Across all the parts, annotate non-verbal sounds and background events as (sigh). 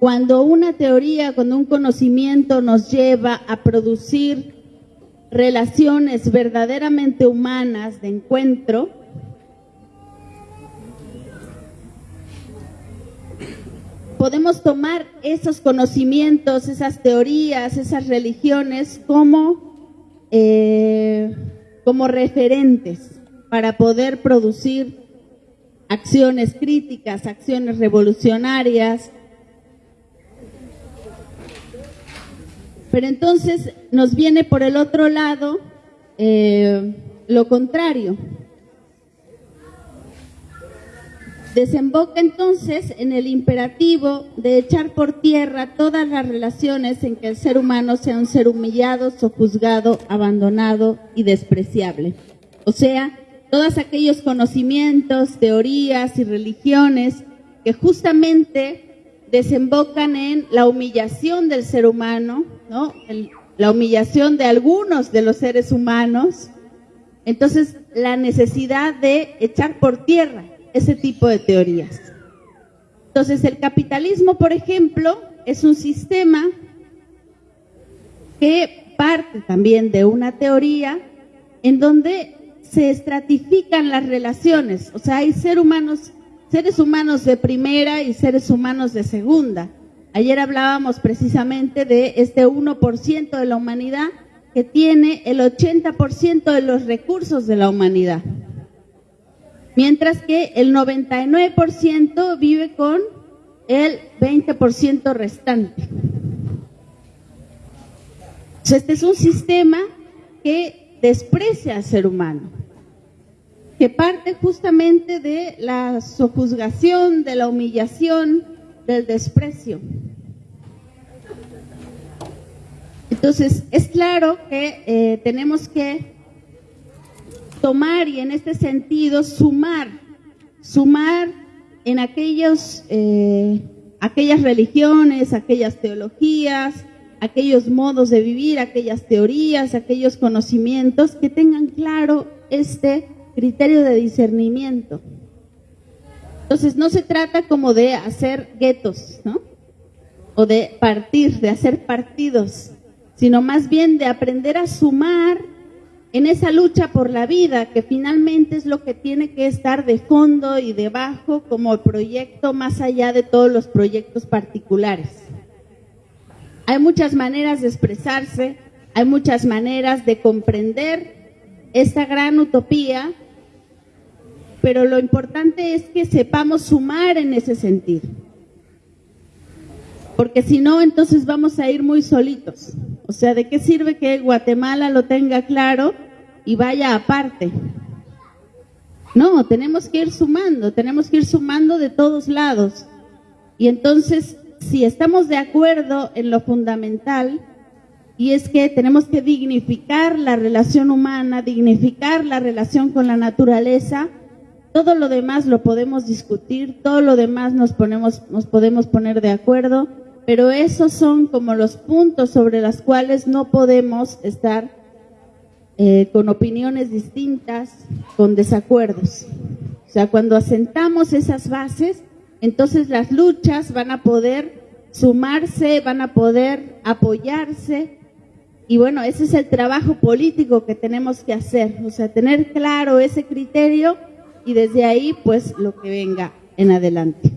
cuando una teoría, cuando un conocimiento nos lleva a producir relaciones verdaderamente humanas de encuentro, podemos tomar esos conocimientos, esas teorías, esas religiones como, eh, como referentes para poder producir acciones críticas, acciones revolucionarias. Pero entonces nos viene por el otro lado eh, lo contrario. Desemboca entonces en el imperativo de echar por tierra todas las relaciones en que el ser humano sea un ser humillado, sojuzgado, abandonado y despreciable. O sea, todos aquellos conocimientos, teorías y religiones que justamente desembocan en la humillación del ser humano, ¿no? la humillación de algunos de los seres humanos. Entonces, la necesidad de echar por tierra ese tipo de teorías. Entonces, el capitalismo, por ejemplo, es un sistema que parte también de una teoría en donde se estratifican las relaciones, o sea, hay seres humanos, seres humanos de primera y seres humanos de segunda. Ayer hablábamos precisamente de este 1% de la humanidad que tiene el 80% de los recursos de la humanidad, mientras que el 99% vive con el 20% restante. este es un sistema que desprecia al ser humano que parte justamente de la sojuzgación, de la humillación, del desprecio. Entonces, es claro que eh, tenemos que tomar y en este sentido sumar, sumar en aquellos, eh, aquellas religiones, aquellas teologías, aquellos modos de vivir, aquellas teorías, aquellos conocimientos que tengan claro este criterio de discernimiento. Entonces no se trata como de hacer guetos, ¿no? O de partir, de hacer partidos, sino más bien de aprender a sumar en esa lucha por la vida, que finalmente es lo que tiene que estar de fondo y debajo como proyecto más allá de todos los proyectos particulares. Hay muchas maneras de expresarse, hay muchas maneras de comprender esta gran utopía pero lo importante es que sepamos sumar en ese sentido. Porque si no, entonces vamos a ir muy solitos. O sea, ¿de qué sirve que Guatemala lo tenga claro y vaya aparte? No, tenemos que ir sumando, tenemos que ir sumando de todos lados. Y entonces, si estamos de acuerdo en lo fundamental, y es que tenemos que dignificar la relación humana, dignificar la relación con la naturaleza, todo lo demás lo podemos discutir, todo lo demás nos, ponemos, nos podemos poner de acuerdo, pero esos son como los puntos sobre los cuales no podemos estar eh, con opiniones distintas, con desacuerdos. O sea, cuando asentamos esas bases, entonces las luchas van a poder sumarse, van a poder apoyarse. Y bueno, ese es el trabajo político que tenemos que hacer, o sea, tener claro ese criterio y desde ahí pues lo que venga en adelante.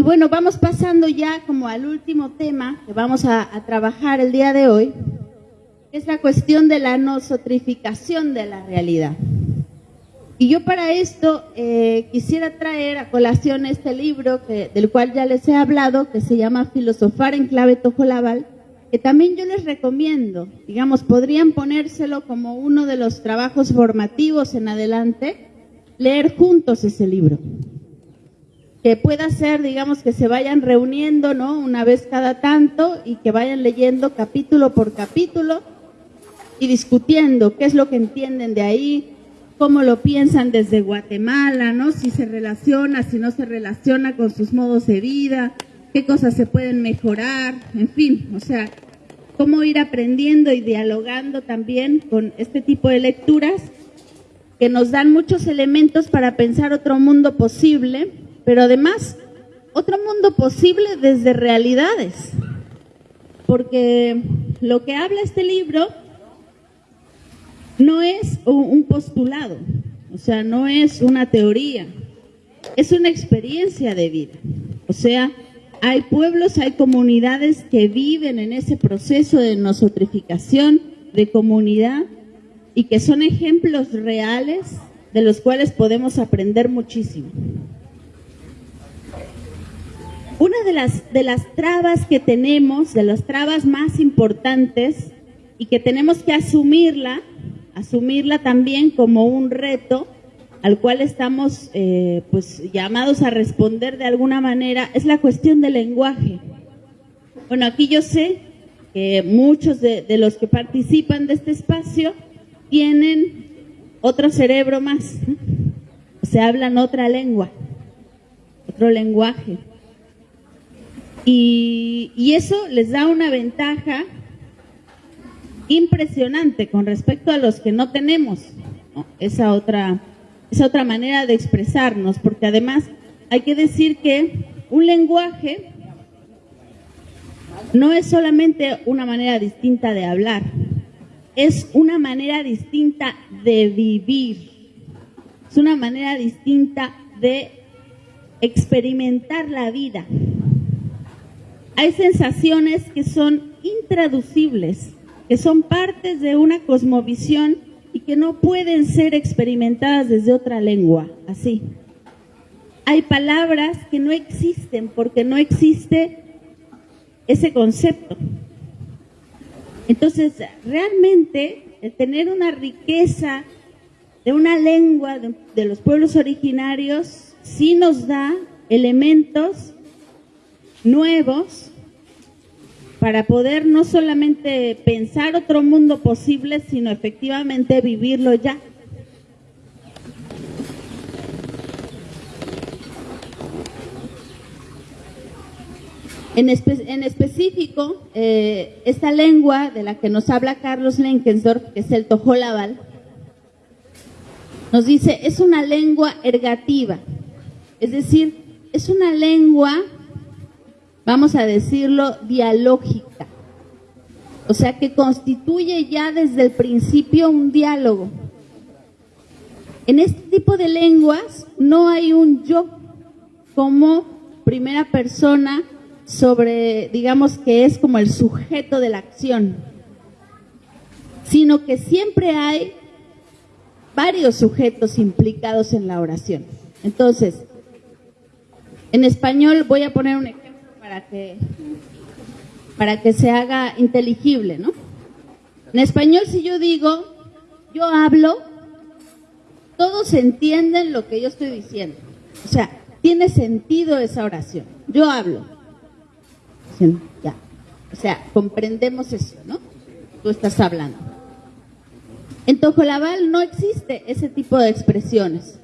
Y bueno, vamos pasando ya como al último tema que vamos a, trabajar el día de hoy, es la cuestión de la nosotrificación de la realidad. Y yo para esto eh, quisiera traer a colación este libro que, del cual ya les he hablado, que se llama Filosofar en clave Tojolabal, que también yo les recomiendo, digamos, podrían ponérselo como uno de los trabajos formativos en adelante, leer juntos ese libro. Que pueda ser, digamos, que se vayan reuniendo, ¿no? Una vez cada tanto y que vayan leyendo capítulo por capítulo y discutiendo qué es lo que entienden de ahí, cómo lo piensan desde Guatemala, ¿no? Si se relaciona, si no se relaciona con sus modos de vida, qué cosas se pueden mejorar, en fin, o sea, cómo ir aprendiendo y dialogando también con este tipo de lecturas que nos dan muchos elementos para pensar otro mundo posible pero además otro mundo posible desde realidades, porque lo que habla este libro no es un postulado, o sea, no es una teoría, es una experiencia de vida. O sea, hay pueblos, hay comunidades que viven en ese proceso de nosotrificación, de comunidad, y que son ejemplos reales de los cuales podemos aprender muchísimo. Una de las, de las trabas que tenemos, de las trabas más importantes, y que tenemos que asumirla, asumirla también como un reto al cual estamos eh, pues llamados a responder de alguna manera, es la cuestión del lenguaje. Bueno, aquí yo sé que muchos de, los que participan de este espacio tienen otro cerebro más, o sea, hablan otra lengua, otro lenguaje. Y, y eso les da una ventaja impresionante con respecto a los que no tenemos esa otra esa otra manera de expresarnos, porque además hay que decir que un lenguaje no es solamente una manera distinta de hablar, es una manera distinta de vivir, es una manera distinta de experimentar la vida. Hay sensaciones que son intraducibles, que son partes de una cosmovisión y que no pueden ser experimentadas desde otra lengua, así. Hay palabras que no existen porque no existe ese concepto. Entonces, realmente, el tener una riqueza de una lengua de, de los pueblos originarios sí nos da elementos nuevos para poder no solamente pensar otro mundo posible, sino efectivamente vivirlo ya. En, en específico, eh, esta lengua de la que nos habla Carlos Lenkensdorf, que es el tojolabal, nos dice, es una lengua ergativa, es decir, es una lengua vamos a decirlo, dialógica. O sea, que constituye ya desde el principio un diálogo. En este tipo de lenguas no hay un yo como primera persona sobre, digamos que es como el sujeto de la acción, sino que siempre hay varios sujetos implicados en la oración. Entonces, en español voy a poner un ejemplo para que, para que se haga inteligible, ¿no? En español, si yo digo, yo hablo, todos entienden lo que yo estoy diciendo. O sea, tiene sentido esa oración. Yo hablo. Ya. O sea, comprendemos eso, ¿no? Tú estás hablando. En Tojolabal no existe ese tipo de expresiones.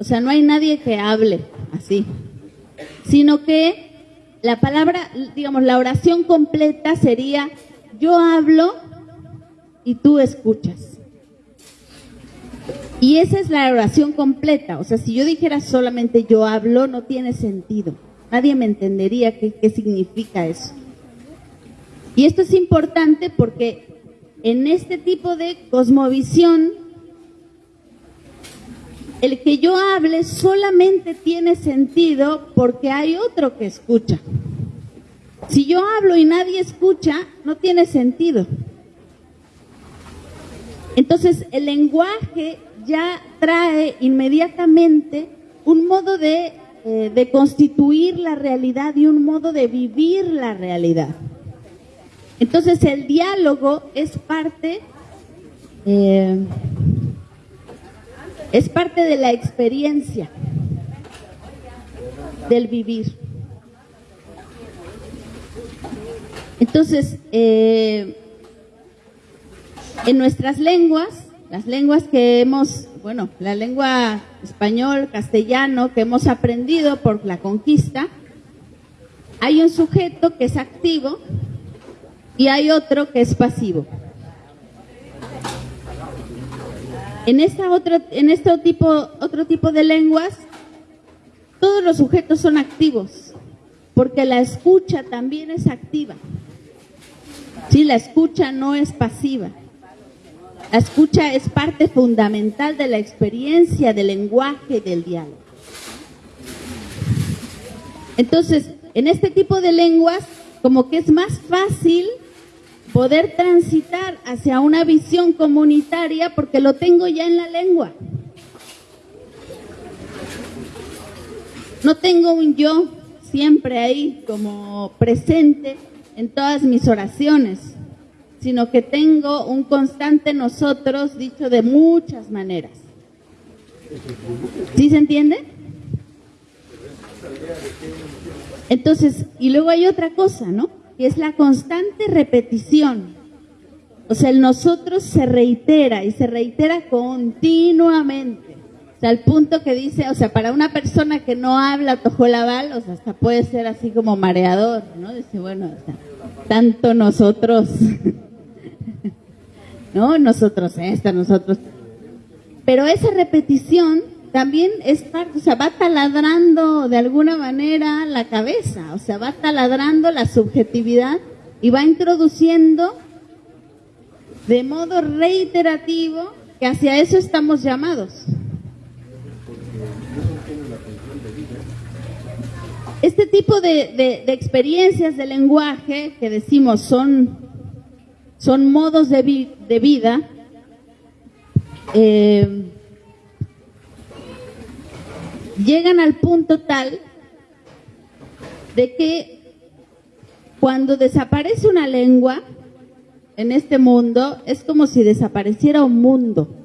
O sea, no hay nadie que hable así. Sino que la palabra, digamos, la oración completa sería, yo hablo y tú escuchas. Y esa es la oración completa. O sea, si yo dijera solamente yo hablo, no tiene sentido. Nadie me entendería qué, qué significa eso. Y esto es importante porque en este tipo de cosmovisión, el que yo hable solamente tiene sentido porque hay otro que escucha. Si yo hablo y nadie escucha, no tiene sentido. Entonces, el lenguaje ya trae inmediatamente un modo de, eh, constituir la realidad y un modo de vivir la realidad. Entonces, el diálogo es parte eh, es parte de la experiencia del vivir. Entonces, eh, en nuestras lenguas, las lenguas que hemos, bueno, la lengua español, castellano, que hemos aprendido por la conquista, hay un sujeto que es activo y hay otro que es pasivo. En esta otra, en este tipo, otro tipo de lenguas, todos los sujetos son activos, porque la escucha también es activa. Sí, la escucha no es pasiva. La escucha es parte fundamental de la experiencia del lenguaje y del diálogo. Entonces, en este tipo de lenguas, como que es más fácil poder transitar hacia una visión comunitaria porque lo tengo ya en la lengua. No tengo un yo siempre ahí como presente en todas mis oraciones, sino que tengo un constante nosotros dicho de muchas maneras. ¿Sí se entiende? Entonces, y luego hay otra cosa, ¿no? Que es la constante repetición. O sea, el nosotros se reitera y se reitera continuamente al punto que dice, o sea, para una persona que no habla tojolabal, o sea, hasta puede ser así como mareador, ¿no? Dice, bueno, tanto nosotros, (laughs) ¿no? Nosotros esta, nosotros. Pero esa repetición también es parte, o sea, va taladrando de alguna manera la cabeza, o sea, va taladrando la subjetividad y va introduciendo de modo reiterativo que hacia eso estamos llamados. Este tipo de, experiencias de lenguaje que decimos son, son modos de, vida, eh, llegan al punto tal de que cuando desaparece una lengua en este mundo es como si desapareciera un mundo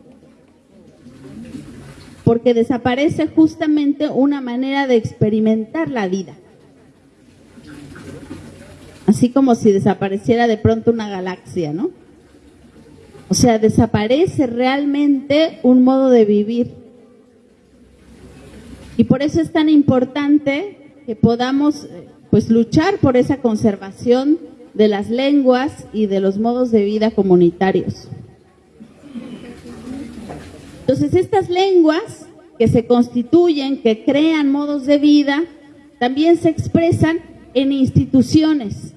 porque desaparece justamente una manera de experimentar la vida. Así como si desapareciera de pronto una galaxia, ¿no? O sea, desaparece realmente un modo de vivir. Y por eso es tan importante que podamos pues luchar por esa conservación de las lenguas y de los modos de vida comunitarios. Entonces, estas lenguas que se constituyen, que crean modos de vida, también se expresan en instituciones.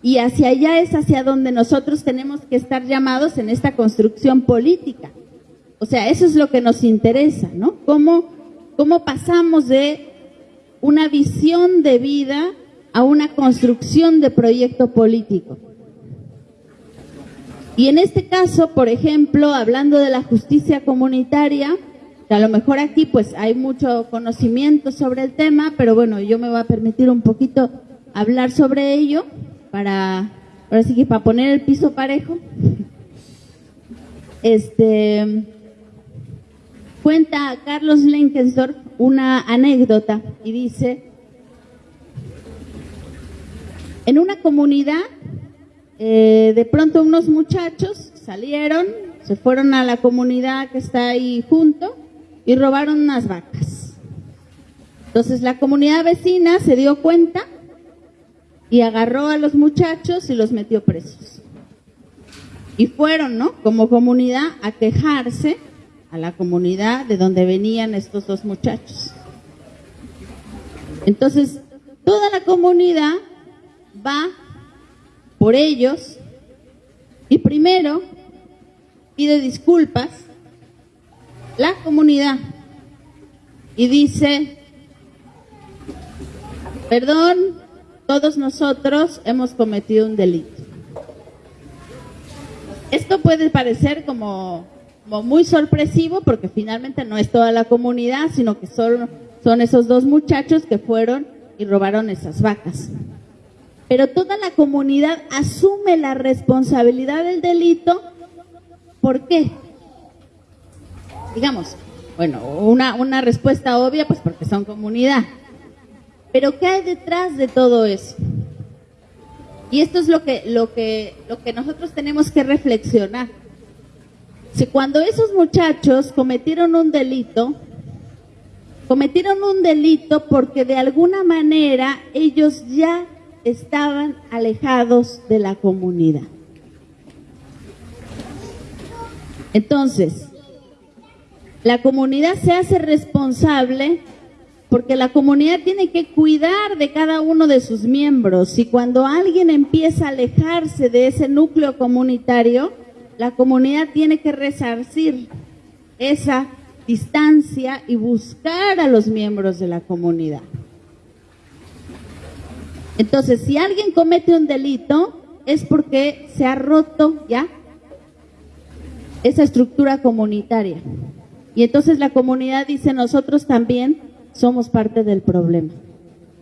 Y hacia allá es hacia donde nosotros tenemos que estar llamados en esta construcción política. O sea, eso es lo que nos interesa, ¿no? ¿Cómo, cómo pasamos de una visión de vida a una construcción de proyecto político? Y en este caso, por ejemplo, hablando de la justicia comunitaria, a lo mejor aquí pues hay mucho conocimiento sobre el tema, pero bueno, yo me voy a permitir un poquito hablar sobre ello para, ahora sí que para poner el piso parejo. (laughs) Este, cuenta Carlos Lenkensdorf una anécdota y dice, en una comunidad eh, de pronto unos muchachos salieron, se fueron a la comunidad que está ahí junto y robaron unas vacas. Entonces la comunidad vecina se dio cuenta y agarró a los muchachos y los metió presos. Y fueron, ¿no? Como comunidad a quejarse a la comunidad de donde venían estos dos muchachos. Entonces, toda la comunidad va por ellos y primero pide disculpas la comunidad y dice, perdón, todos nosotros hemos cometido un delito. Esto puede parecer como, muy sorpresivo porque finalmente no es toda la comunidad, sino que son, son esos dos muchachos que fueron y robaron esas vacas pero toda la comunidad asume la responsabilidad del delito. ¿Por qué? Digamos, bueno, una, una respuesta obvia, pues porque son comunidad. Pero ¿qué hay detrás de todo eso? Y esto es lo que, lo que, lo que nosotros tenemos que reflexionar. Cuando esos muchachos cometieron un delito, cometieron un delito porque de alguna manera ellos ya estaban alejados de la comunidad. Entonces, la comunidad se hace responsable porque la comunidad tiene que cuidar de cada uno de sus miembros y cuando alguien empieza a alejarse de ese núcleo comunitario, la comunidad tiene que resarcir esa distancia y buscar a los miembros de la comunidad. Entonces, si alguien comete un delito, es porque se ha roto ya esa estructura comunitaria. Y entonces la comunidad dice, nosotros también somos parte del problema,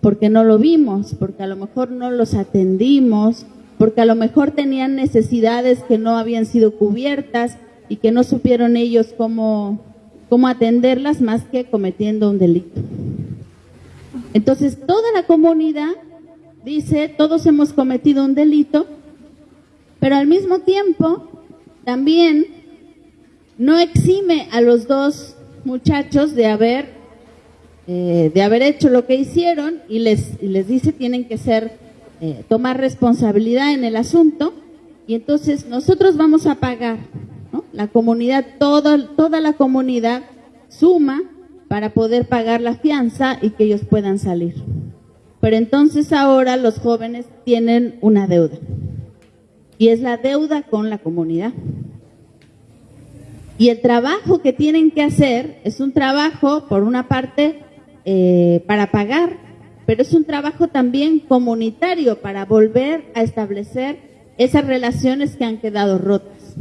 porque no lo vimos, porque a lo mejor no los atendimos, porque a lo mejor tenían necesidades que no habían sido cubiertas y que no supieron ellos cómo, cómo atenderlas más que cometiendo un delito. Entonces, toda la comunidad dice, todos hemos cometido un delito, pero al mismo tiempo también no exime a los dos muchachos de haber eh, de haber hecho lo que hicieron y les, les dice tienen que ser, eh, tomar responsabilidad en el asunto y entonces nosotros vamos a pagar, la comunidad, toda, toda la comunidad suma para poder pagar la fianza y que ellos puedan salir. Pero entonces ahora los jóvenes tienen una deuda y es la deuda con la comunidad. Y el trabajo que tienen que hacer es un trabajo, por una parte, eh, para pagar, pero es un trabajo también comunitario para volver a establecer esas relaciones que han quedado rotas.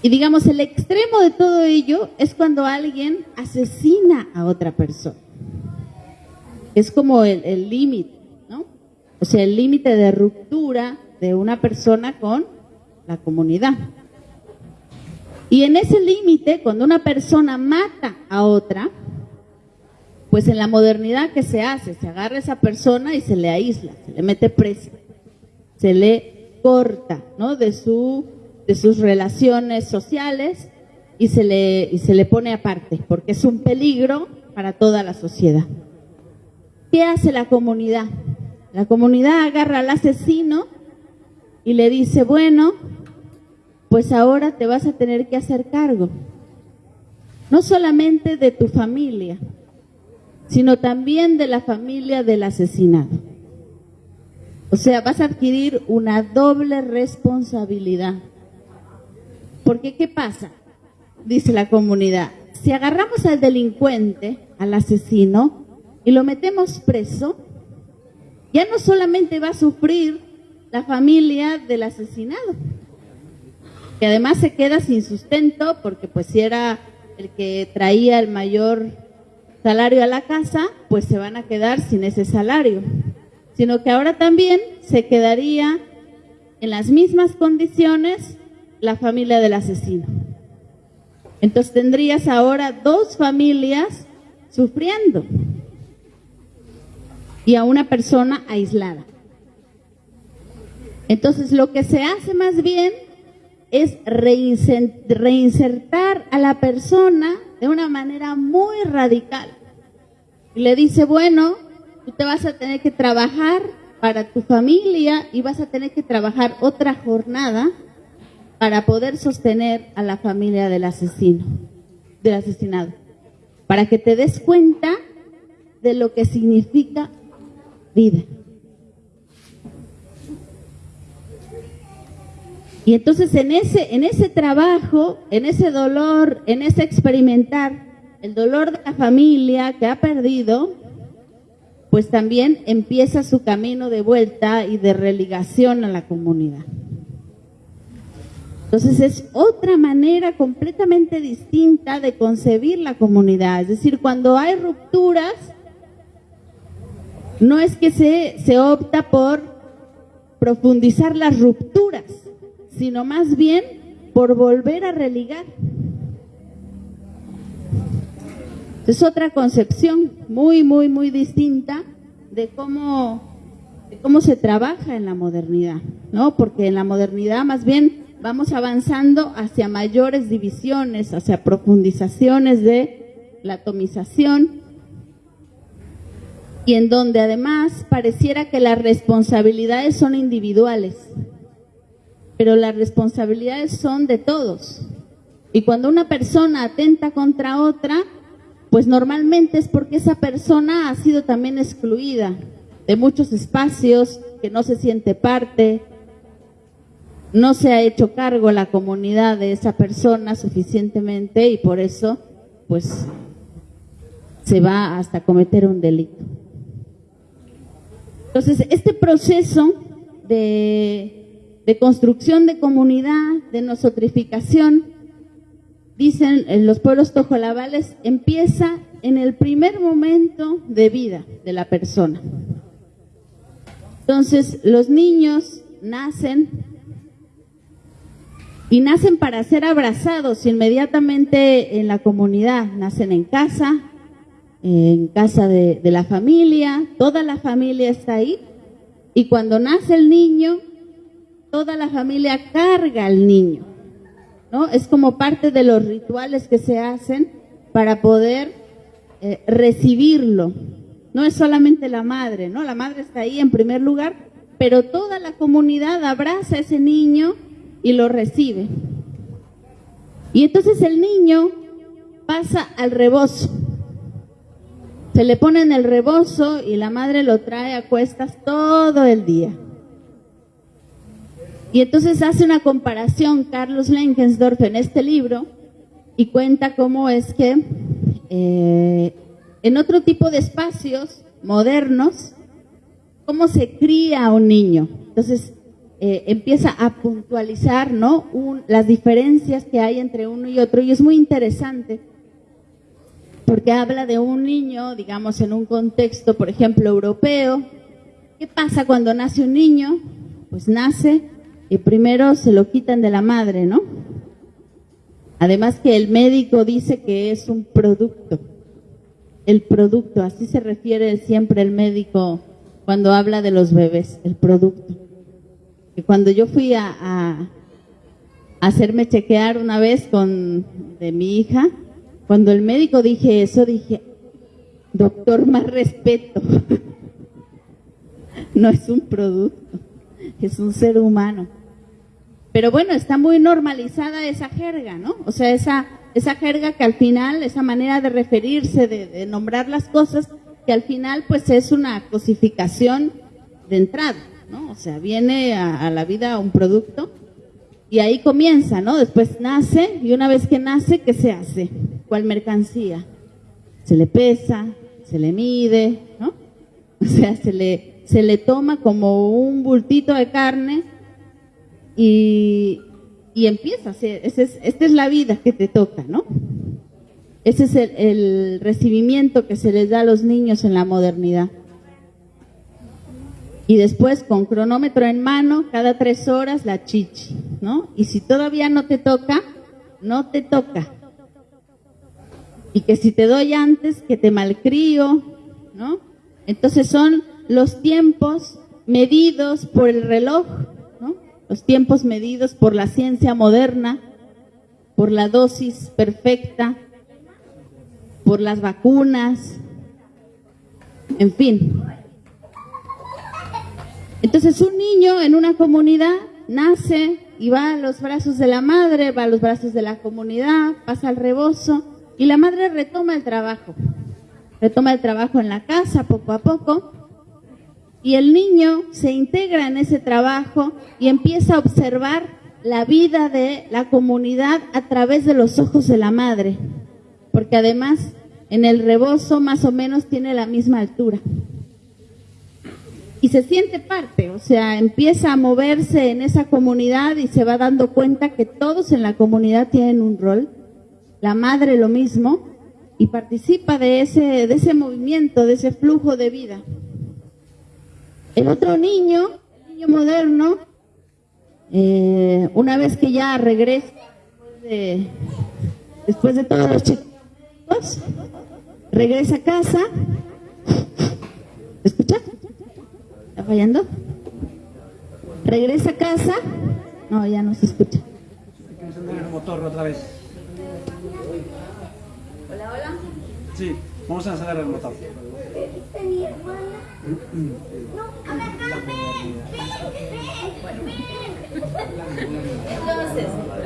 Y digamos, el extremo de todo ello es cuando alguien asesina a otra persona. Es como el límite, ¿no? O sea, el límite de ruptura de una persona con la comunidad. Y en ese límite, cuando una persona mata a otra, pues en la modernidad que se hace, se agarra a esa persona y se le aísla, se le mete preso, se le corta, ¿no? De de sus relaciones sociales y se le y se le pone aparte, porque es un peligro para toda la sociedad. ¿Qué hace la comunidad? La comunidad agarra al asesino y le dice, "Bueno, pues ahora te vas a tener que hacer cargo, no solamente de tu familia, sino también de la familia del asesinado. O sea, vas a adquirir una doble responsabilidad. Porque ¿qué pasa? Dice la comunidad, si agarramos al delincuente, al asesino, y lo metemos preso, ya no solamente va a sufrir la familia del asesinado, que además se queda sin sustento porque pues si era el que traía el mayor salario a la casa, pues se van a quedar sin ese salario, sino que ahora también se quedaría en las mismas condiciones la familia del asesino. Entonces tendrías ahora dos familias sufriendo y a una persona aislada. Entonces lo que se hace más bien es reinsertar a la persona de una manera muy radical. Y le dice, bueno, tú te vas a tener que trabajar para tu familia y vas a tener que trabajar otra jornada para poder sostener a la familia del asesino, del asesinado, para que te des cuenta de lo que significa vida. Y entonces en ese, en ese trabajo, en ese dolor, en ese experimentar el dolor de la familia que ha perdido, pues también empieza su camino de vuelta y de religación a la comunidad. Entonces es otra manera completamente distinta de concebir la comunidad. Es decir, cuando hay rupturas, no es que se, se opta por profundizar las rupturas, sino más bien por volver a religar. Es otra concepción muy, muy, muy distinta de cómo, se trabaja en la modernidad, ¿no? Porque en la modernidad más bien vamos avanzando hacia mayores divisiones, hacia profundizaciones de la atomización y en donde además pareciera que las responsabilidades son individuales pero las responsabilidades son de todos. Y cuando una persona atenta contra otra, pues normalmente es porque esa persona ha sido también excluida de muchos espacios, que no se siente parte, no se ha hecho cargo la comunidad de esa persona suficientemente y por eso pues se va hasta cometer un delito. Entonces, este proceso de, de construcción de comunidad, de nosotrificación, dicen los pueblos tojolabales, empieza en el primer momento de vida de la persona. Entonces, los niños nacen y nacen para ser abrazados inmediatamente en la comunidad, nacen en casa, en casa de, la familia, toda la familia está ahí, y cuando nace el niño, toda la familia carga al niño, ¿no? Es como parte de los rituales que se hacen para poder eh, recibirlo. No es solamente la madre, ¿no? La madre está ahí en primer lugar, pero toda la comunidad abraza a ese niño y lo recibe. Y entonces el niño pasa al rebozo. Se le pone en el rebozo y la madre lo trae a cuestas todo el día. Y entonces hace una comparación Carlos Lenkensdorf en este libro y cuenta cómo es que eh, en otro tipo de espacios modernos, cómo se cría un niño. Entonces, eh, empieza a puntualizar ¿no? las diferencias que hay entre uno y otro y es muy interesante porque habla de un niño, digamos, en un contexto, por ejemplo, europeo. ¿Qué pasa cuando nace un niño? Pues nace y primero se lo quitan de la madre, ¿no? Además que el médico dice que es un producto. El producto, así se refiere siempre el médico cuando habla de los bebés, el producto cuando yo fui a, hacerme chequear una vez con de mi hija, cuando el médico dije eso, dije, doctor, más respeto. (laughs) no es un producto, es un ser humano. Pero bueno, está muy normalizada esa jerga, ¿no? O sea, esa, esa jerga que al final, esa manera de referirse, de, nombrar las cosas, que al final pues es una cosificación de entrada. ¿no? O sea, viene a, la vida un producto y ahí comienza, ¿no? Después nace y una vez que nace, ¿qué se hace? ¿Cuál mercancía? Se le pesa, se le mide, ¿no? (laughs) O sea, se le, se le toma como un bultito de carne y, y empieza. esa es, esta es la vida que te toca, ¿no? Ese es el, el recibimiento que se les da a los niños en la modernidad y después con cronómetro en mano, cada tres horas la chichi, ¿no? Y si todavía no te toca, no te toca. Y que si te doy antes, que te malcrío, ¿no? Entonces son los tiempos medidos por el reloj. Los tiempos medidos por la ciencia moderna, por la dosis perfecta, por las vacunas, en fin, entonces un niño en una comunidad nace y va a los brazos de la madre, va a los brazos de la comunidad, pasa al rebozo y la madre retoma el trabajo. Retoma el trabajo en la casa poco a poco y el niño se integra en ese trabajo y empieza a observar la vida de la comunidad a través de los ojos de la madre, porque además en el rebozo más o menos tiene la misma altura. Y se siente parte, o sea, empieza a moverse en esa comunidad y se va dando cuenta que todos en la comunidad tienen un rol, la madre lo mismo, y participa de ese, de ese movimiento, de ese flujo de vida. El otro niño, el niño moderno, eh, una vez que ya regresa después de, todos los chicos, regresa a casa, ¿escuchas? ¿Está fallando? ¿Regresa a casa? No, ya no se escucha. el motor otra vez. Hola, hola. Sí, vamos a encender el motor. Entonces,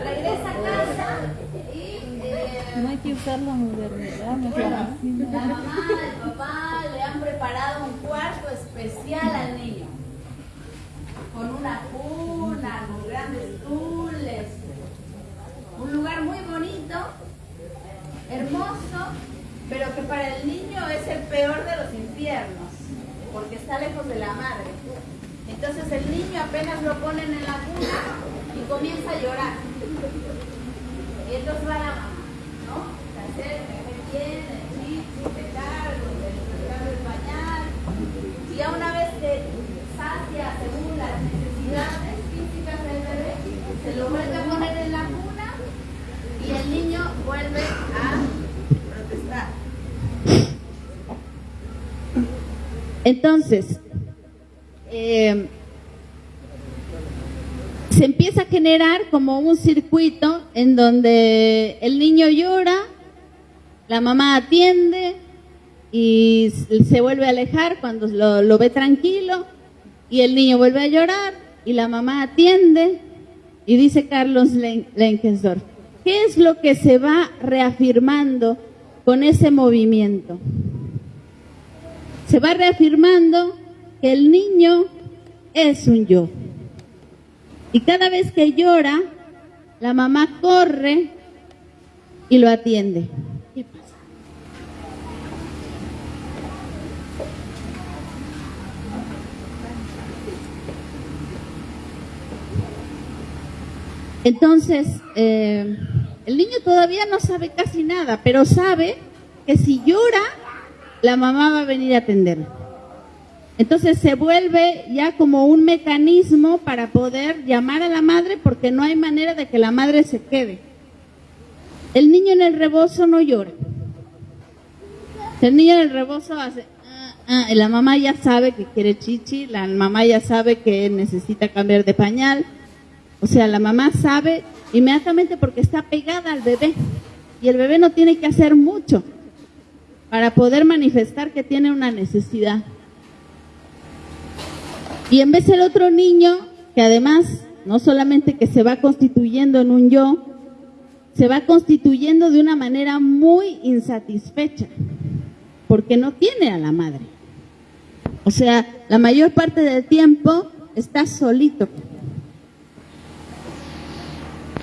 regresa a casa y no hay que usar la modernidad, La mamá, el papá le han preparado un cuarto especial al niño. Con una cuna, con grandes tules. Un lugar muy bonito, hermoso, pero que para el niño es el peor de los infiernos, porque está lejos de la madre. Entonces el niño apenas lo ponen en la cuna y comienza a llorar. Y entonces va la mamá, ¿no? Se acerca, te cargo, te cargo el pañal. Y ya una vez que sacia según las necesidades físicas del bebé, se lo vuelve a poner en la cuna y el niño vuelve a protestar. Entonces, eh, se empieza a generar como un circuito en donde el niño llora, la mamá atiende y se vuelve a alejar cuando lo, ve tranquilo y el niño vuelve a llorar y la mamá atiende y dice Carlos Lenkensdorf, ¿qué es lo que se va reafirmando con ese movimiento? Se va reafirmando que el niño es un yo. Y cada vez que llora, la mamá corre y lo atiende. ¿Qué pasa? Entonces, eh, el niño todavía no sabe casi nada, pero sabe que si llora, la mamá va a venir a atenderlo. Entonces se vuelve ya como un mecanismo para poder llamar a la madre porque no hay manera de que la madre se quede. El niño en el rebozo no llora. El niño en el rebozo hace, ah, ah, la mamá ya sabe que quiere chichi, la mamá ya sabe que necesita cambiar de pañal. O sea, la mamá sabe inmediatamente porque está pegada al bebé y el bebé no tiene que hacer mucho para poder manifestar que tiene una necesidad. Y en vez el otro niño, que además no solamente que se va constituyendo en un yo, se va constituyendo de una manera muy insatisfecha, porque no tiene a la madre. O sea, la mayor parte del tiempo está solito.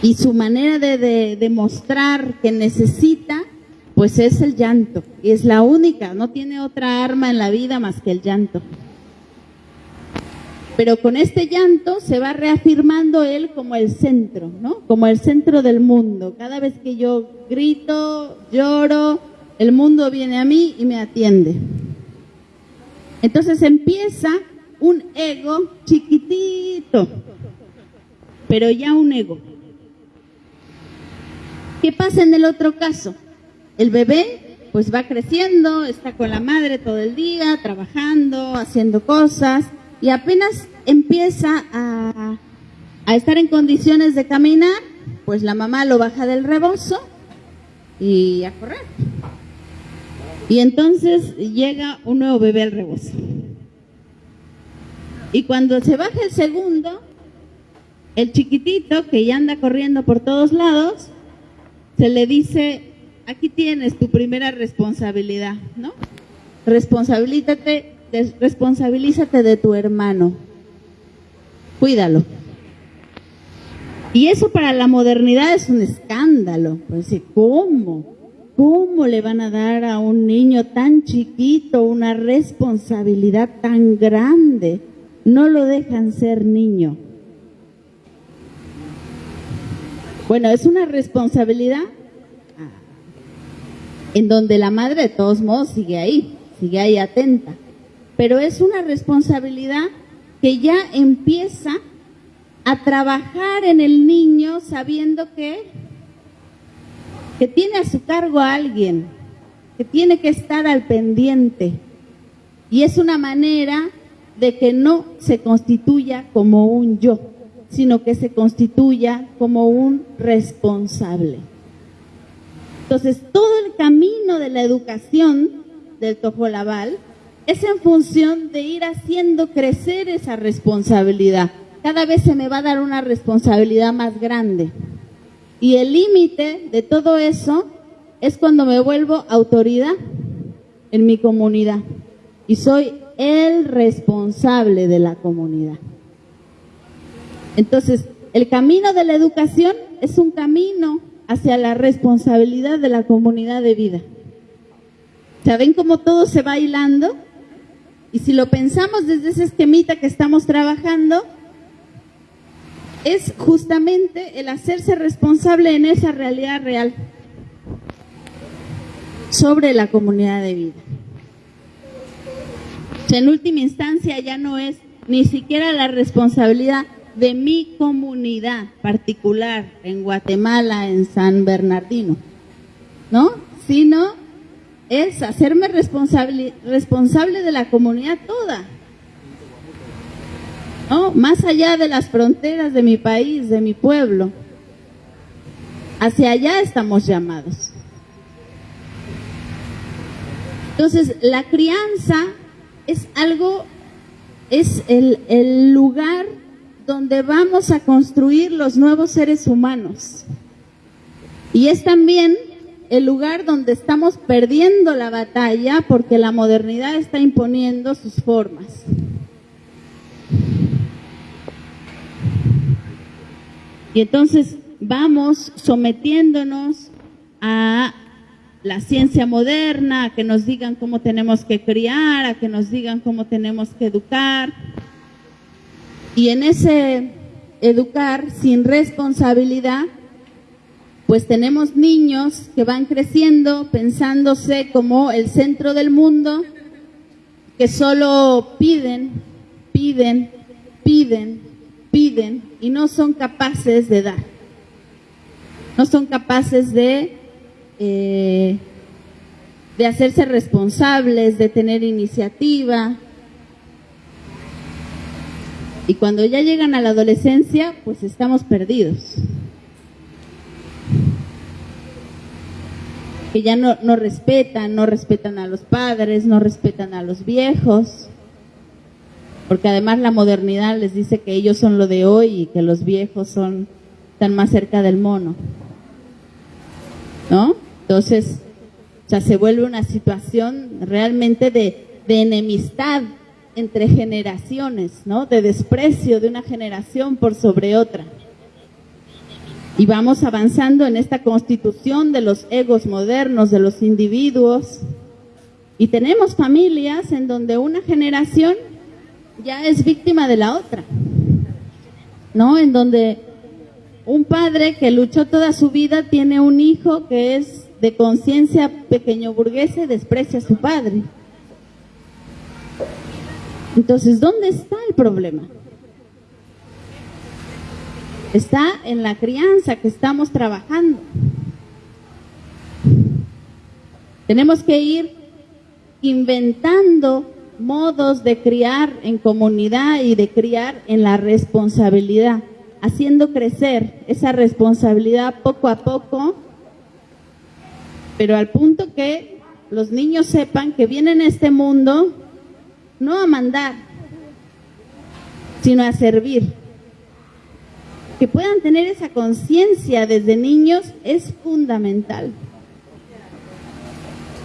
Y su manera de demostrar que necesita, pues es el llanto. Y es la única, no tiene otra arma en la vida más que el llanto. Pero con este llanto se va reafirmando él como el centro, ¿no? Como el centro del mundo. Cada vez que yo grito, lloro, el mundo viene a mí y me atiende. Entonces empieza un ego chiquitito, pero ya un ego. ¿Qué pasa en el otro caso? El bebé pues va creciendo, está con la madre todo el día, trabajando, haciendo cosas, y apenas empieza a, estar en condiciones de caminar, pues la mamá lo baja del rebozo y a correr. Y entonces llega un nuevo bebé al rebozo. Y cuando se baja el segundo, el chiquitito que ya anda corriendo por todos lados, se le dice, aquí tienes tu primera responsabilidad, ¿no? Responsabilízate responsabilízate de tu hermano. Cuídalo. Y eso para la modernidad es un escándalo. Pues, ¿cómo? ¿Cómo le van a dar a un niño tan chiquito una responsabilidad tan grande? No lo dejan ser niño. Bueno, es una responsabilidad en donde la madre de todos modos sigue ahí, sigue ahí atenta pero es una responsabilidad que ya empieza a trabajar en el niño sabiendo que, que tiene a su cargo a alguien, que tiene que estar al pendiente. Y es una manera de que no se constituya como un yo, sino que se constituya como un responsable. Entonces, todo el camino de la educación del Tojolabal es en función de ir haciendo crecer esa responsabilidad. Cada vez se me va a dar una responsabilidad más grande. Y el límite de todo eso es cuando me vuelvo autoridad en mi comunidad y soy el responsable de la comunidad. Entonces, el camino de la educación es un camino hacia la responsabilidad de la comunidad de vida. ¿Saben cómo todo se va hilando? Y si lo pensamos desde ese esquemita que estamos trabajando, es justamente el hacerse responsable en esa realidad real sobre la comunidad de vida. en última instancia ya no es ni siquiera la responsabilidad de mi comunidad particular en Guatemala, en San Bernardino, ¿no? Sino es hacerme responsable, responsable de la comunidad toda. ¿No? Más allá de las fronteras de mi país, de mi pueblo. Hacia allá estamos llamados. Entonces, la crianza es algo, es el, el lugar donde vamos a construir los nuevos seres humanos. Y es también el lugar donde estamos perdiendo la batalla porque la modernidad está imponiendo sus formas. Y entonces vamos sometiéndonos a la ciencia moderna, a que nos digan cómo tenemos que criar, a que nos digan cómo tenemos que educar. Y en ese educar sin responsabilidad, pues tenemos niños que van creciendo pensándose como el centro del mundo, que solo piden, piden, piden, piden y no son capaces de dar. No son capaces de, eh, de hacerse responsables, de tener iniciativa. Y cuando ya llegan a la adolescencia, pues estamos perdidos. que ya no, respetan, no respetan a los padres, no respetan a los viejos, porque además la modernidad les dice que ellos son lo de hoy y que los viejos son tan más cerca del mono. ¿No? Entonces, o se vuelve una situación realmente de enemistad entre generaciones, ¿no? De desprecio de una generación por sobre otra. Y vamos avanzando en esta constitución de los egos modernos, de los individuos. Y tenemos familias en donde una generación ya es víctima de la otra. ¿No? En donde un padre que luchó toda su vida tiene un hijo que es de conciencia pequeño burguesa y desprecia a su padre. Entonces, ¿dónde está el problema? está en la crianza que estamos trabajando. Tenemos que ir inventando modos de criar en comunidad y de criar en la responsabilidad, haciendo crecer esa responsabilidad poco a poco, pero al punto que los niños sepan que vienen a este mundo no a mandar, sino a servir que puedan tener esa conciencia desde niños es fundamental.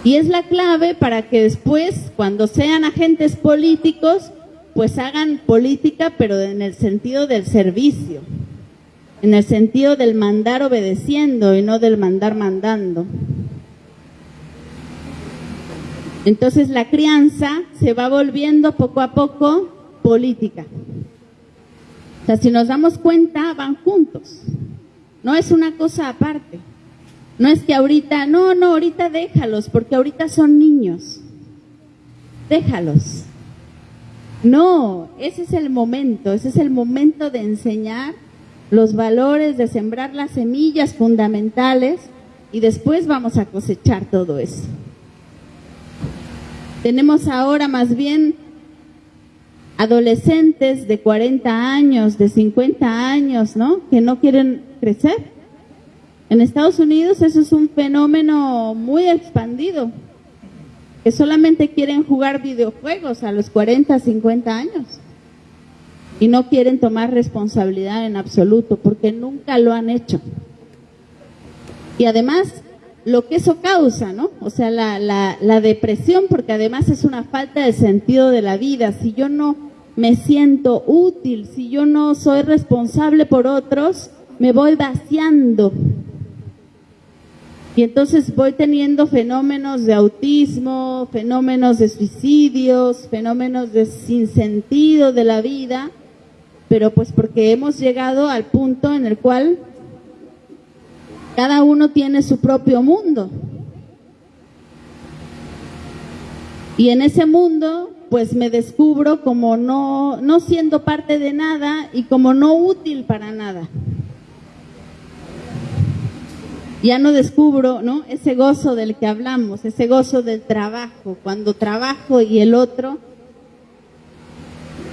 Y es la clave para que después, cuando sean agentes políticos, pues hagan política, pero en el sentido del servicio, en el sentido del mandar obedeciendo y no del mandar mandando. Entonces la crianza se va volviendo poco a poco política. O sea, si nos damos cuenta, van juntos. No es una cosa aparte. No es que ahorita, no, no, ahorita déjalos, porque ahorita son niños. Déjalos. No, ese es el momento, ese es el momento de enseñar los valores, de sembrar las semillas fundamentales y después vamos a cosechar todo eso. Tenemos ahora más bien adolescentes de 40 años, de 50 años, ¿no? Que no quieren crecer. En Estados Unidos eso es un fenómeno muy expandido, que solamente quieren jugar videojuegos a los 40, 50 años y no quieren tomar responsabilidad en absoluto porque nunca lo han hecho. Y además, lo que eso causa, ¿no? O sea, la, depresión, porque además es una falta de sentido de la vida. Si yo no me siento útil, si yo no soy responsable por otros, me voy vaciando. Y entonces voy teniendo fenómenos de autismo, fenómenos de suicidios, fenómenos de sinsentido de la vida, pero pues porque hemos llegado al punto en el cual cada uno tiene su propio mundo. Y en ese mundo, pues me descubro como no, no siendo parte de nada y como no útil para nada. Ya no descubro, ¿no? Ese gozo del que hablamos, ese gozo del trabajo, cuando trabajo y el otro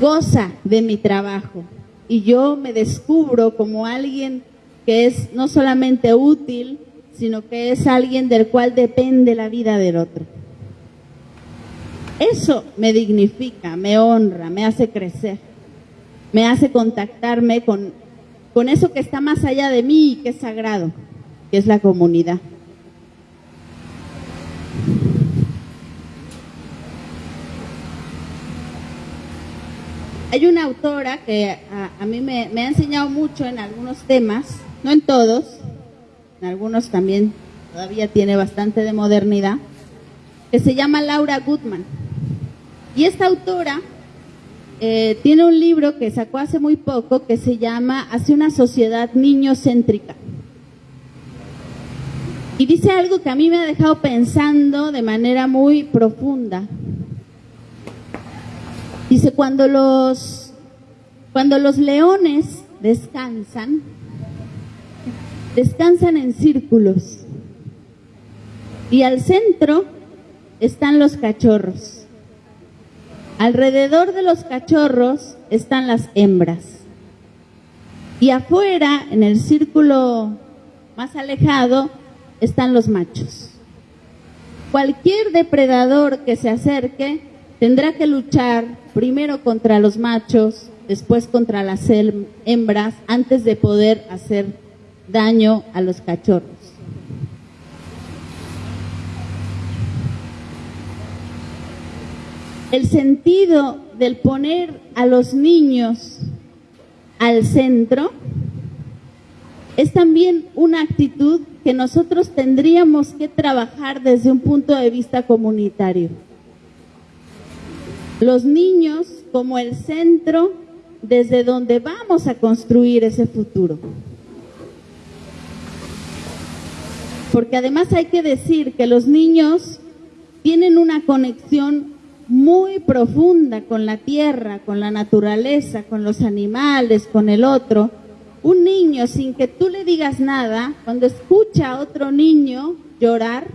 goza de mi trabajo. Y yo me descubro como alguien que es no solamente útil, sino que es alguien del cual depende la vida del otro. Eso me dignifica, me honra, me hace crecer, me hace contactarme con, con eso que está más allá de mí y que es sagrado, que es la comunidad. Hay una autora que a, mí me, me ha enseñado mucho en algunos temas, no en todos, en algunos también todavía tiene bastante de modernidad, que se llama Laura Goodman. Y esta autora eh, tiene un libro que sacó hace muy poco que se llama Hacia una sociedad niñocéntrica. Y dice algo que a mí me ha dejado pensando de manera muy profunda. Dice, cuando los, cuando los leones descansan, descansan en círculos. Y al centro están los cachorros. Alrededor de los cachorros están las hembras. Y afuera, en el círculo más alejado, están los machos. Cualquier depredador que se acerque tendrá que luchar primero contra los machos, después contra las hembras, antes de poder hacer daño a los cachorros. El sentido del poner a los niños al centro es también una actitud que nosotros tendríamos que trabajar desde un punto de vista comunitario. Los niños como el centro desde donde vamos a construir ese futuro. Porque además hay que decir que los niños tienen una conexión muy profunda con la tierra, con la naturaleza, con los animales, con el otro. Un niño sin que tú le digas nada, cuando escucha a otro niño llorar,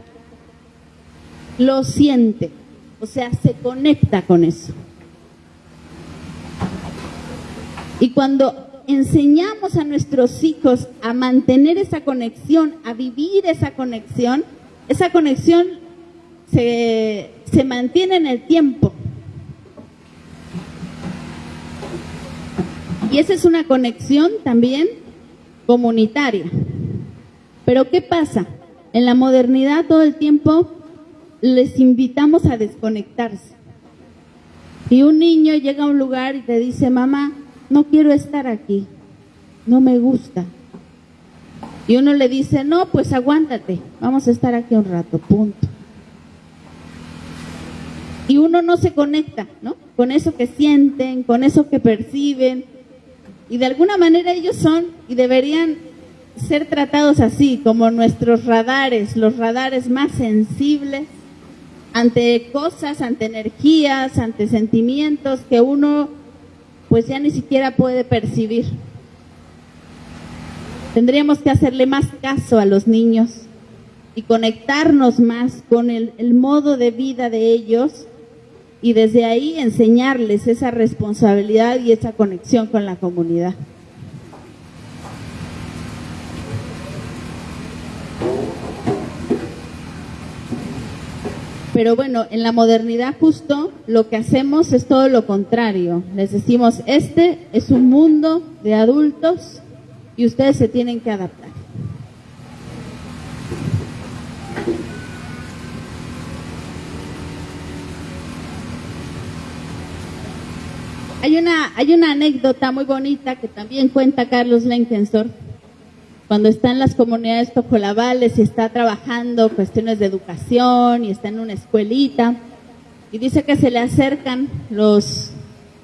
lo siente, o sea, se conecta con eso. Y cuando enseñamos a nuestros hijos a mantener esa conexión, a vivir esa conexión, esa conexión se, se mantiene en el tiempo. Y esa es una conexión también comunitaria. Pero ¿qué pasa? En la modernidad todo el tiempo les invitamos a desconectarse. Y un niño llega a un lugar y te dice, mamá, no quiero estar aquí, no me gusta. Y uno le dice, no, pues aguántate, vamos a estar aquí un rato, punto. Y uno no se conecta, ¿no? Con eso que sienten, con eso que perciben. Y de alguna manera ellos son y deberían ser tratados así, como nuestros radares, los radares más sensibles ante cosas, ante energías, ante sentimientos que uno pues ya ni siquiera puede percibir. Tendríamos que hacerle más caso a los niños y conectarnos más con el, modo de vida de ellos y desde ahí enseñarles esa responsabilidad y esa conexión con la comunidad. Pero bueno, en la modernidad justo lo que hacemos es todo lo contrario. Les decimos, este es un mundo de adultos y ustedes se tienen que adaptar. Hay una, hay una anécdota muy bonita que también cuenta Carlos Lenkensor cuando está en las comunidades tocolabales y está trabajando cuestiones de educación y está en una escuelita y dice que se le acercan los,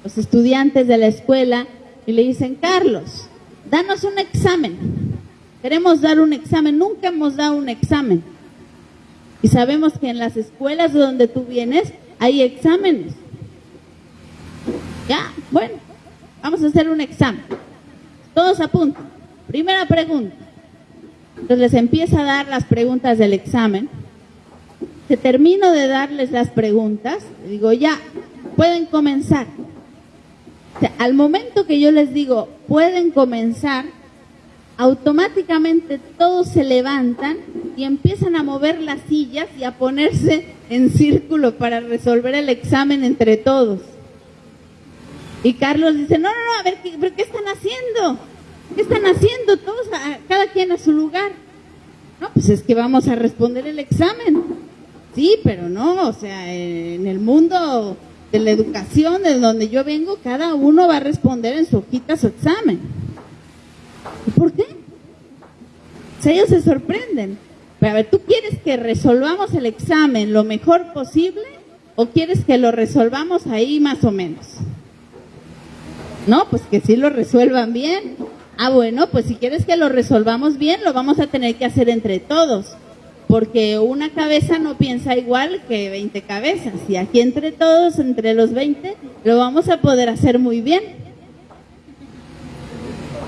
los estudiantes de la escuela y le dicen, Carlos, danos un examen. Queremos dar un examen, nunca hemos dado un examen. Y sabemos que en las escuelas de donde tú vienes hay exámenes. Ya, bueno, vamos a hacer un examen. Todos a punto. Primera pregunta. Entonces les empieza a dar las preguntas del examen. Se termino de darles las preguntas, digo, ya, pueden comenzar. al momento que yo les digo, pueden comenzar, automáticamente todos se levantan y empiezan a mover las sillas y a ponerse en círculo para resolver el examen entre todos. Y Carlos dice, no, no, no, a ver, ¿qué, ¿qué están haciendo? ¿Qué están haciendo todos, cada quien a su lugar? No, pues es que vamos a responder el examen. Sí, pero no, o sea, en el mundo de la educación, de donde yo vengo, cada uno va a responder en su hojita su examen. ¿Y por qué? O sea, ellos se sorprenden. Pero a ver, ¿tú quieres que resolvamos el examen lo mejor posible o quieres que lo resolvamos ahí más o menos? No, pues que sí lo resuelvan bien. Ah, bueno, pues si quieres que lo resolvamos bien, lo vamos a tener que hacer entre todos, porque una cabeza no piensa igual que 20 cabezas, y aquí entre todos, entre los 20, lo vamos a poder hacer muy bien.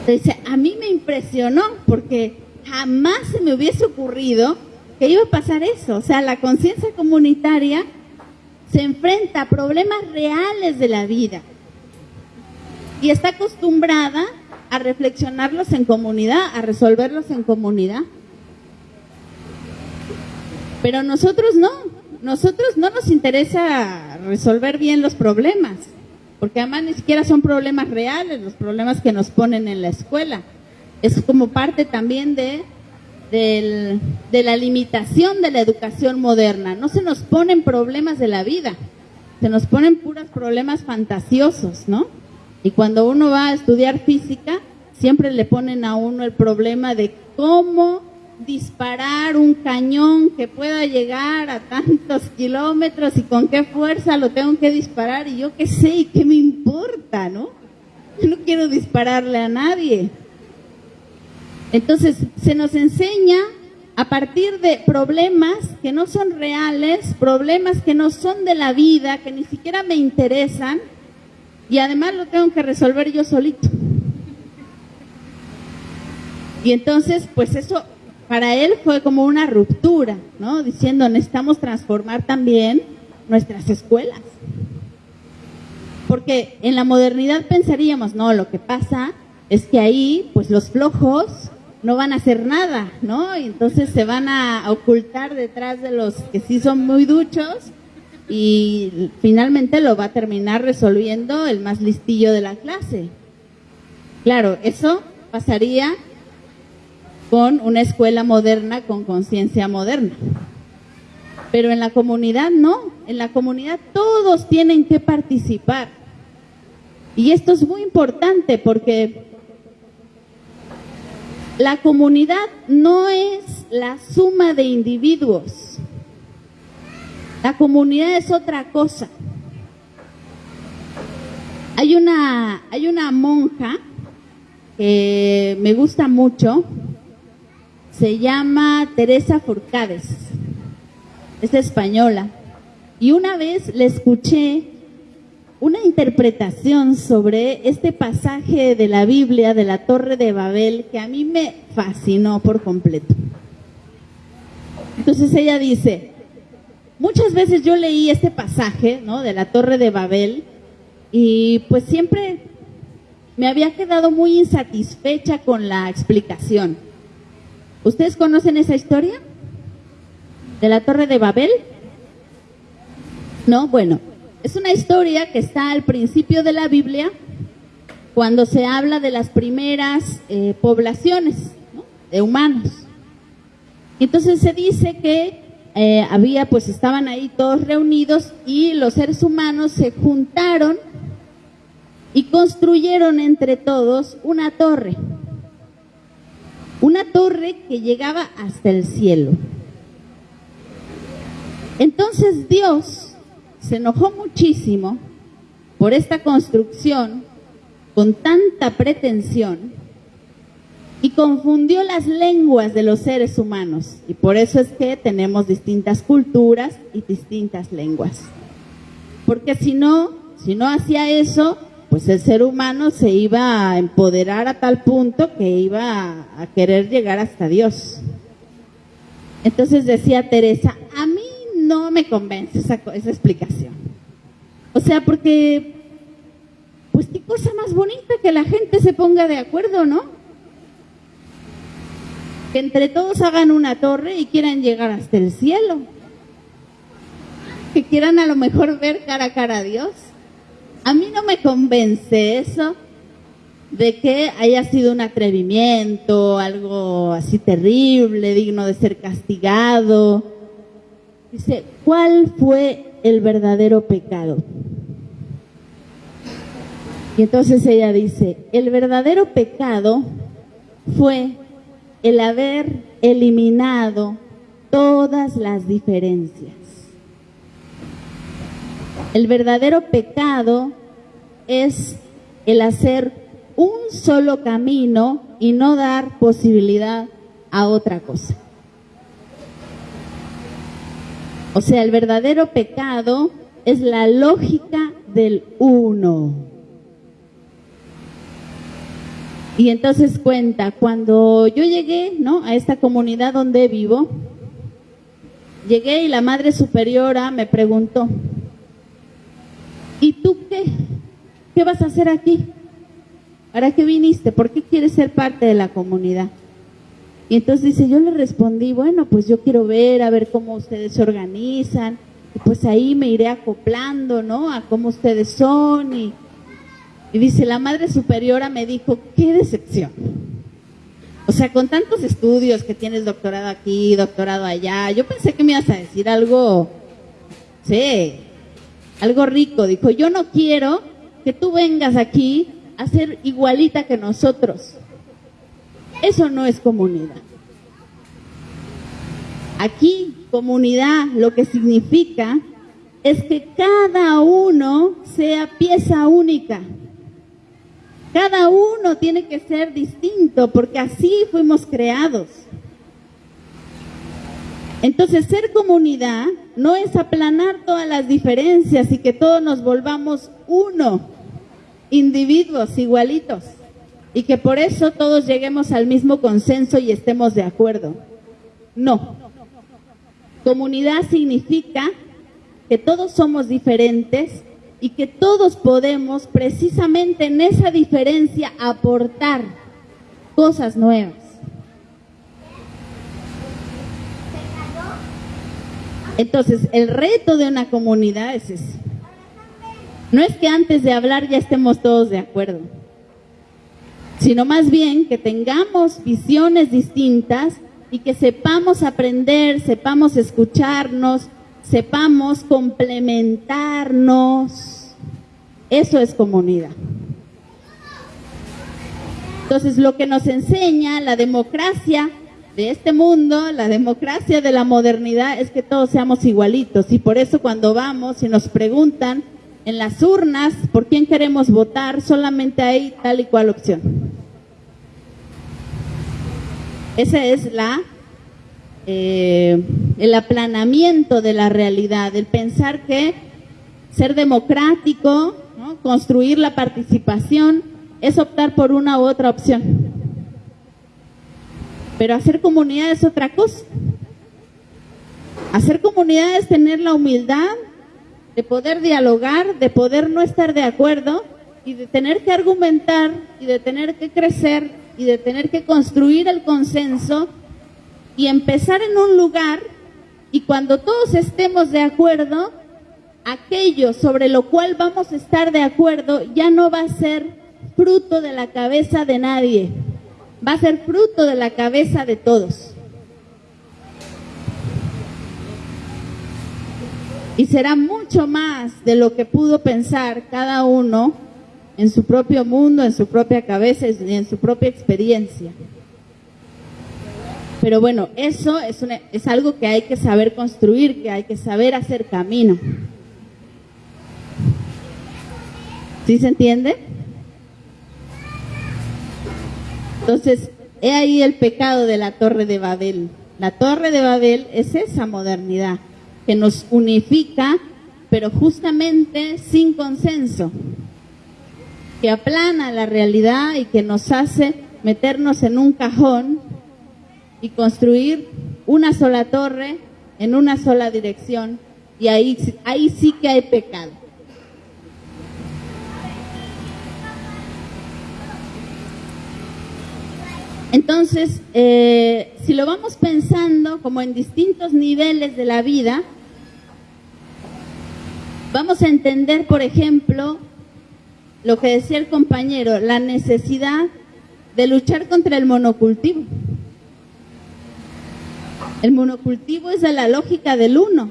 Entonces, a mí me impresionó, porque jamás se me hubiese ocurrido que iba a pasar eso, o sea, la conciencia comunitaria se enfrenta a problemas reales de la vida. Y está acostumbrada a reflexionarlos en comunidad, a resolverlos en comunidad. Pero nosotros no, nosotros no nos interesa resolver bien los problemas, porque además ni siquiera son problemas reales, los problemas que nos ponen en la escuela. Es como parte también de, de la limitación de la educación moderna. No se nos ponen problemas de la vida, se nos ponen puros problemas fantasiosos, ¿no? Y cuando uno va a estudiar física, siempre le ponen a uno el problema de cómo disparar un cañón que pueda llegar a tantos kilómetros y con qué fuerza lo tengo que disparar y yo qué sé y qué me importa, ¿no? Yo no quiero dispararle a nadie. Entonces, se nos enseña a partir de problemas que no son reales, problemas que no son de la vida, que ni siquiera me interesan, y además lo tengo que resolver yo solito. Y entonces, pues eso para él fue como una ruptura, ¿no? Diciendo, necesitamos transformar también nuestras escuelas. Porque en la modernidad pensaríamos, no, lo que pasa es que ahí, pues los flojos no van a hacer nada, ¿no? Y entonces se van a ocultar detrás de los que sí son muy duchos y finalmente lo va a terminar resolviendo el más listillo de la clase. Claro, eso pasaría con una escuela moderna con conciencia moderna. Pero en la comunidad no, en la comunidad todos tienen que participar. Y esto es muy importante porque la comunidad no es la suma de individuos. La comunidad es otra cosa. Hay una, hay una monja que me gusta mucho, se llama Teresa Forcades, es española. Y una vez le escuché una interpretación sobre este pasaje de la Biblia de la Torre de Babel que a mí me fascinó por completo. Entonces ella dice, Muchas veces yo leí este pasaje, ¿no? De la Torre de Babel y pues siempre me había quedado muy insatisfecha con la explicación. ¿Ustedes conocen esa historia? ¿De la Torre de Babel? No, bueno, es una historia que está al principio de la Biblia cuando se habla de las primeras eh, poblaciones de humanos. Entonces se dice que eh, había, pues estaban ahí todos reunidos y los seres humanos se juntaron y construyeron entre todos una torre. Una torre que llegaba hasta el cielo. Entonces Dios se enojó muchísimo por esta construcción con tanta pretensión y confundió las lenguas de los seres humanos. Y por eso es que tenemos distintas culturas y distintas lenguas. Porque si no, si no hacía eso, pues el ser humano se iba a empoderar a tal punto que iba a, querer llegar hasta Dios. Entonces decía Teresa, a mí no me convence esa, esa explicación. O sea, porque, pues qué cosa más bonita que la gente se ponga de acuerdo, ¿no? Que entre todos hagan una torre y quieran llegar hasta el cielo. Que quieran a lo mejor ver cara a cara a Dios. A mí no me convence eso de que haya sido un atrevimiento, algo así terrible, digno de ser castigado Dice, ¿cuál fue el verdadero pecado? Y entonces ella dice, el verdadero pecado fue el haber eliminado todas las diferencias. El verdadero pecado es el hacer un solo camino y no dar posibilidad a otra cosa. O sea, el verdadero pecado es la lógica del uno. Y entonces cuenta, cuando yo llegué, ¿no? A esta comunidad donde vivo, llegué y la madre superiora me preguntó, ¿y tú qué? ¿Qué vas a hacer aquí? ¿Para qué viniste? ¿Por qué quieres ser parte de la comunidad? Y entonces dice, yo le respondí, bueno, pues yo quiero ver, a ver cómo ustedes se organizan, y pues ahí me iré acoplando, ¿no? A cómo ustedes son. Y, y dice, la Madre Superiora me dijo, qué decepción. O sea, con tantos estudios que tienes doctorado aquí, doctorado allá, yo pensé que me ibas a decir algo, sí, algo rico. Dijo, yo no quiero que tú vengas aquí a ser igualita que nosotros. Eso no es comunidad. Aquí, comunidad, lo que significa es que cada uno sea pieza única. Cada uno tiene que ser distinto porque así fuimos creados. Entonces, ser comunidad no es aplanar todas las diferencias y que todos nos volvamos uno, individuos igualitos y que por eso todos lleguemos al mismo consenso y estemos de acuerdo. No. Comunidad significa que todos somos diferentes y que todos podemos precisamente en esa diferencia aportar cosas nuevas. Entonces, el reto de una comunidad es ese. No es que antes de hablar ya estemos todos de acuerdo sino más bien que tengamos visiones distintas y que sepamos aprender, sepamos escucharnos, sepamos complementarnos. Eso es comunidad. Entonces, lo que nos enseña la democracia de este mundo, la democracia de la modernidad, es que todos seamos igualitos. Y por eso cuando vamos y nos preguntan en las urnas por quién queremos votar, solamente hay tal y cual opción. Ese es la, eh, el aplanamiento de la realidad, el pensar que ser democrático, construir la participación, es optar por una u otra opción. Pero hacer comunidad es otra cosa. Hacer comunidad es tener la humildad de poder dialogar, de poder no estar de acuerdo y de tener que argumentar y de tener que crecer y de tener que construir el consenso y empezar en un lugar y cuando todos estemos de acuerdo, aquello sobre lo cual vamos a estar de acuerdo ya no va a ser fruto de la cabeza de nadie, va a ser fruto de la cabeza de todos. Y será mucho más de lo que pudo pensar cada uno en su propio mundo, en su propia cabeza y en su propia experiencia. Pero bueno, eso es, algo que hay que saber construir, que hay que saber hacer camino. ¿Sí se entiende? Entonces, he ahí el pecado de la Torre de Babel. La Torre de Babel es esa modernidad que nos unifica, pero justamente sin consenso, que aplana la realidad y que nos hace meternos en un cajón y construir una sola torre en una sola dirección y ahí, ahí sí que hay pecado. Entonces, eh, si lo vamos pensando como en distintos niveles de la vida, vamos a entender, por ejemplo, lo que decía el compañero, la necesidad de luchar contra el monocultivo. El monocultivo es de la lógica del uno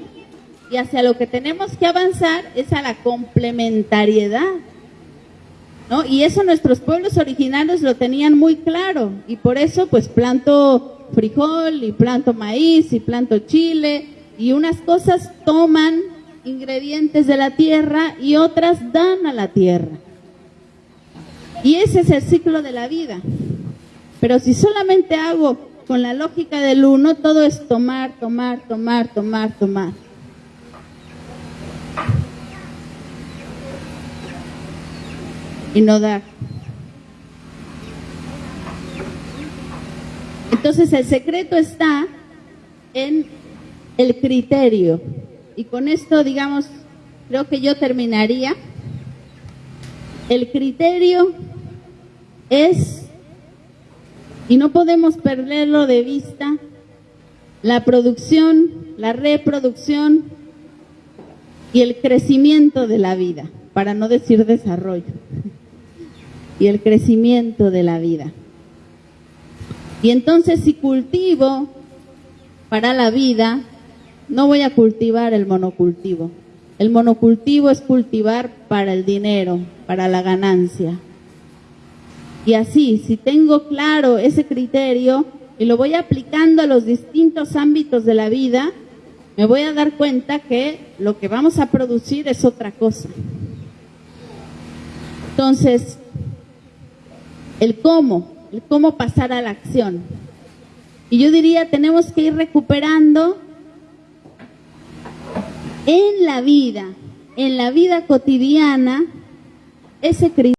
y hacia lo que tenemos que avanzar es a la complementariedad. ¿No? Y eso nuestros pueblos originarios lo tenían muy claro y por eso pues planto frijol y planto maíz y planto chile y unas cosas toman ingredientes de la tierra y otras dan a la tierra. Y ese es el ciclo de la vida. Pero si solamente hago con la lógica del uno, todo es tomar, tomar, tomar, tomar, tomar. Y no dar. Entonces el secreto está en el criterio. Y con esto, digamos, creo que yo terminaría. El criterio es y no podemos perderlo de vista, la producción, la reproducción y el crecimiento de la vida, para no decir desarrollo, y el crecimiento de la vida. Y entonces si cultivo para la vida, no voy a cultivar el monocultivo. El monocultivo es cultivar para el dinero, para la ganancia, y así, si tengo claro ese criterio y lo voy aplicando a los distintos ámbitos de la vida, me voy a dar cuenta que lo que vamos a producir es otra cosa. Entonces, el cómo, el cómo pasar a la acción. Y yo diría, tenemos que ir recuperando en la vida, en la vida cotidiana, ese criterio.